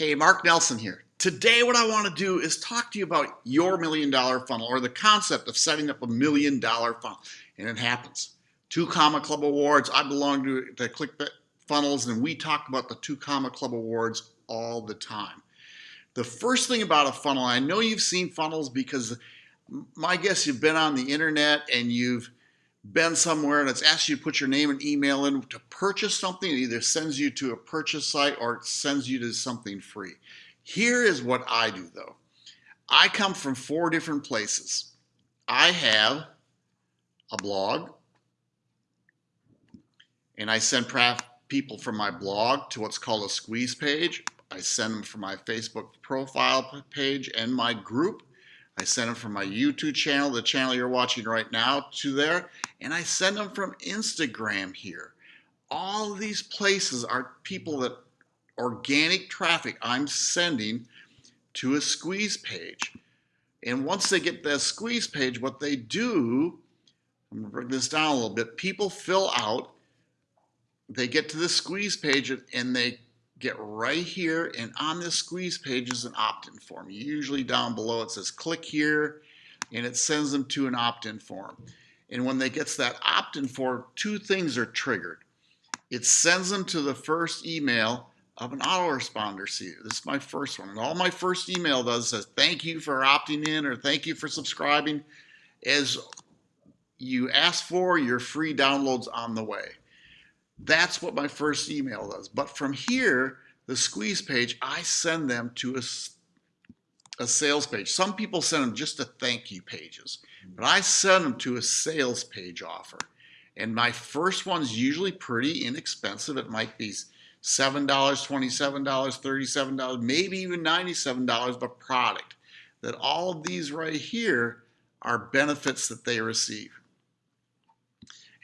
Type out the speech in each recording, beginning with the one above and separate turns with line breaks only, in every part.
Hey, Mark Nelson here. Today what I want to do is talk to you about your million dollar funnel or the concept of setting up a million dollar funnel. And it happens. Two Comma Club Awards, I belong to, to ClickFunnels and we talk about the Two Comma Club Awards all the time. The first thing about a funnel, I know you've seen funnels because my guess you've been on the internet and you've been somewhere and it's asked you to put your name and email in to purchase something, it either sends you to a purchase site or it sends you to something free. Here is what I do though. I come from four different places. I have a blog and I send people from my blog to what's called a squeeze page. I send them from my Facebook profile page and my group. I send them from my YouTube channel, the channel you're watching right now, to there and I send them from Instagram here. All these places are people that organic traffic I'm sending to a squeeze page. And once they get that squeeze page, what they do, I'm gonna bring this down a little bit, people fill out, they get to the squeeze page and they get right here and on this squeeze page is an opt-in form. Usually down below it says click here and it sends them to an opt-in form. And when they gets that opt-in form, two things are triggered. It sends them to the first email of an autoresponder See, This is my first one. And all my first email does says, thank you for opting in or thank you for subscribing. As you ask for, your free downloads on the way. That's what my first email does. But from here, the squeeze page, I send them to a a sales page. Some people send them just to thank you pages, hmm. but I send them to a sales page offer. And my first one's usually pretty inexpensive. It might be $7, $27, $37, maybe even $97 of product. That all of these right here are benefits that they receive.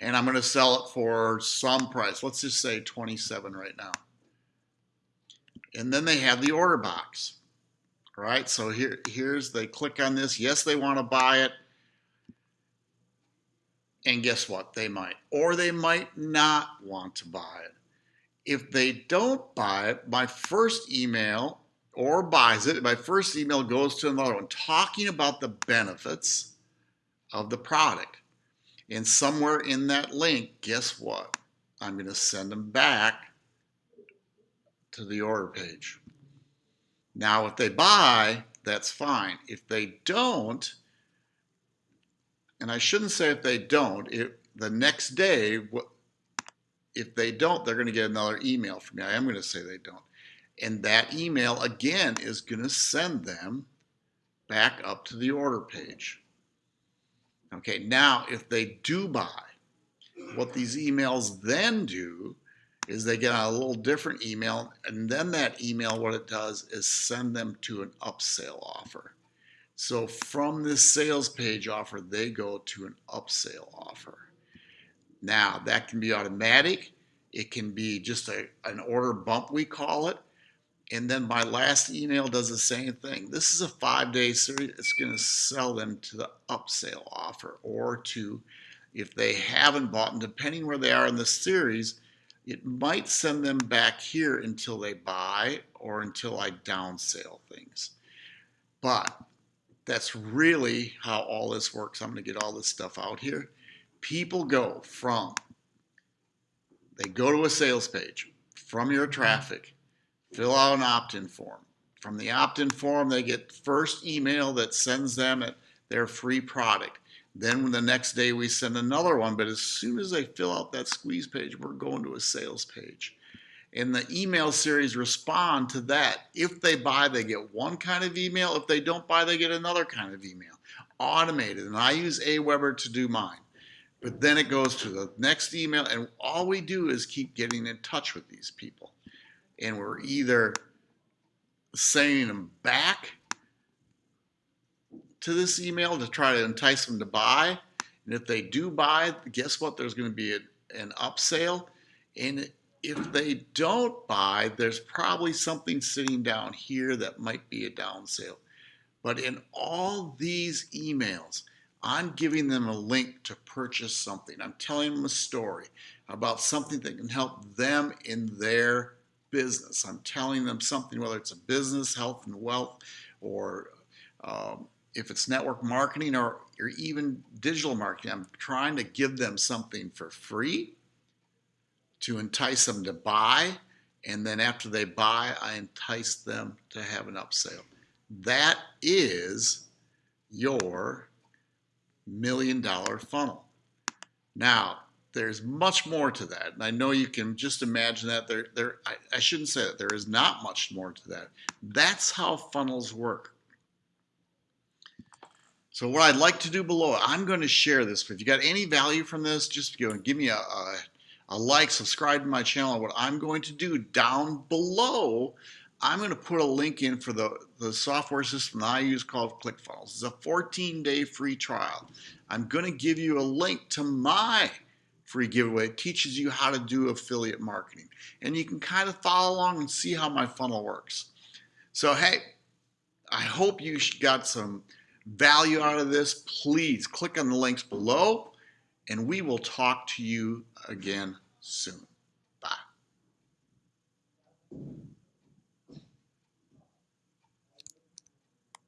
And I'm going to sell it for some price. Let's just say 27 right now. And then they have the order box right? So here, here's, they click on this. Yes, they want to buy it. And guess what? They might. Or they might not want to buy it. If they don't buy it, my first email or buys it, my first email goes to another one talking about the benefits of the product. And somewhere in that link, guess what? I'm going to send them back to the order page. Now, if they buy, that's fine. If they don't, and I shouldn't say if they don't, if the next day, if they don't, they're going to get another email from me. I am going to say they don't. And that email, again, is going to send them back up to the order page. Okay, now if they do buy, what these emails then do is they get a little different email and then that email what it does is send them to an upsell offer. So from this sales page offer they go to an upsell offer. Now that can be automatic. It can be just a, an order bump we call it and then my last email does the same thing this is a five day series it's going to sell them to the upsell offer or to if they haven't bought and depending where they are in the series it might send them back here until they buy or until I downsell things. But that's really how all this works. I'm going to get all this stuff out here. People go from, they go to a sales page from your mm-hmm. traffic, fill out an opt-in form. From the opt-in form, they get first email that sends them their free product. Then the next day we send another one, but as soon as they fill out that squeeze page, we're going to a sales page. And the email series respond to that. If they buy, they get one kind of email. If they don't buy, they get another kind of email. Automated. And I use Aweber to do mine. But then it goes to the next email, and all we do is keep getting in touch with these people. And we're either sending them back to this email to try to entice them to buy. And if they do buy, guess what? There's going to be a, an upsell. And if they don't buy, there's probably something sitting down here that might be a downsell. But in all these emails, I'm giving them a link to purchase something. I'm telling them a story about something that can help them in their business. I'm telling them something, whether it's a business, health and wealth, or um, if it's network marketing or, or even digital marketing, I'm trying to give them something for free to entice them to buy. And then after they buy, I entice them to have an upsell. That is your million dollar funnel. Now, there's much more to that. And I know you can just imagine that there, there I, I shouldn't say that there is not much more to that. That's how funnels work. So what I'd like to do below, I'm going to share this. If you got any value from this, just go and give me a, a, a like, subscribe to my channel. What I'm going to do down below, I'm going to put a link in for the, the software system that I use called ClickFunnels. It's a 14-day free trial. I'm going to give you a link to my free giveaway. It teaches you how to do affiliate marketing. And you can kind of follow along and see how my funnel works. So, hey, I hope you got some value out of this. Please click on the links below, and we will talk to you again soon. Bye.